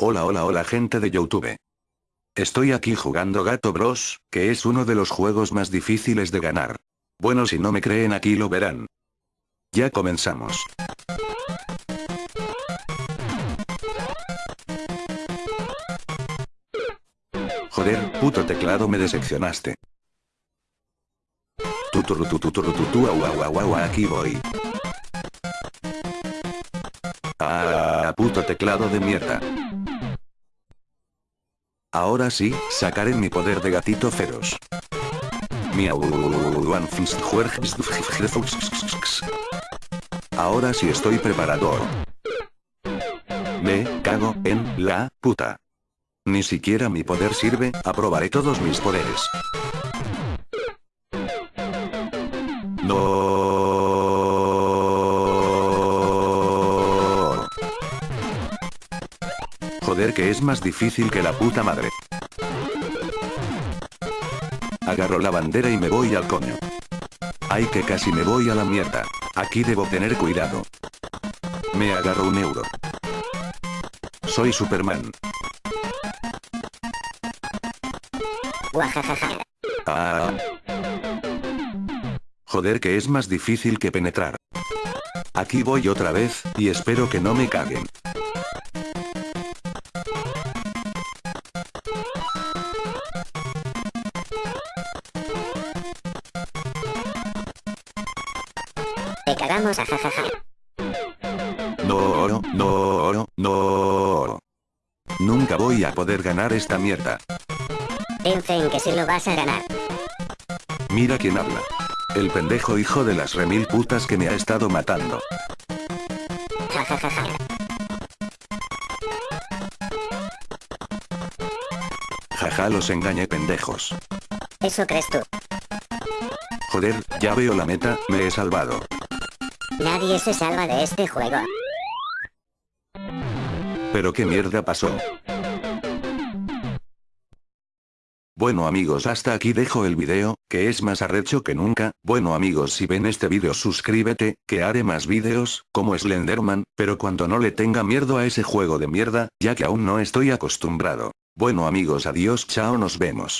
Hola hola hola gente de Youtube. Estoy aquí jugando Gato Bros, que es uno de los juegos más difíciles de ganar. Bueno si no me creen aquí lo verán. Ya comenzamos. Joder, puto teclado me decepcionaste. Tuturu tuturu tutu au au au au aquí voy. Ah, puto teclado de mierda. Ahora sí, sacaré mi poder de gatito feroz. Ahora sí estoy preparado. Me cago en la puta. Ni siquiera mi poder sirve, aprobaré todos mis poderes. No. Joder que es más difícil que la puta madre. Agarro la bandera y me voy al coño. Ay que casi me voy a la mierda. Aquí debo tener cuidado. Me agarro un euro. Soy Superman. Ah. Joder que es más difícil que penetrar. Aquí voy otra vez, y espero que no me caguen. Cagamos a jajaja. No oro, no oro, no oro. Nunca voy a poder ganar esta mierda. Piensa en que si lo vas a ganar. Mira quién habla. El pendejo hijo de las remil putas que me ha estado matando. Jajajaja. Jaja los engañé pendejos. Eso crees tú. Joder, ya veo la meta, me he salvado. Nadie se salva de este juego. Pero qué mierda pasó. Bueno amigos hasta aquí dejo el video, que es más arrecho que nunca, bueno amigos si ven este video suscríbete, que haré más videos, como Slenderman, pero cuando no le tenga miedo a ese juego de mierda, ya que aún no estoy acostumbrado. Bueno amigos adiós chao nos vemos.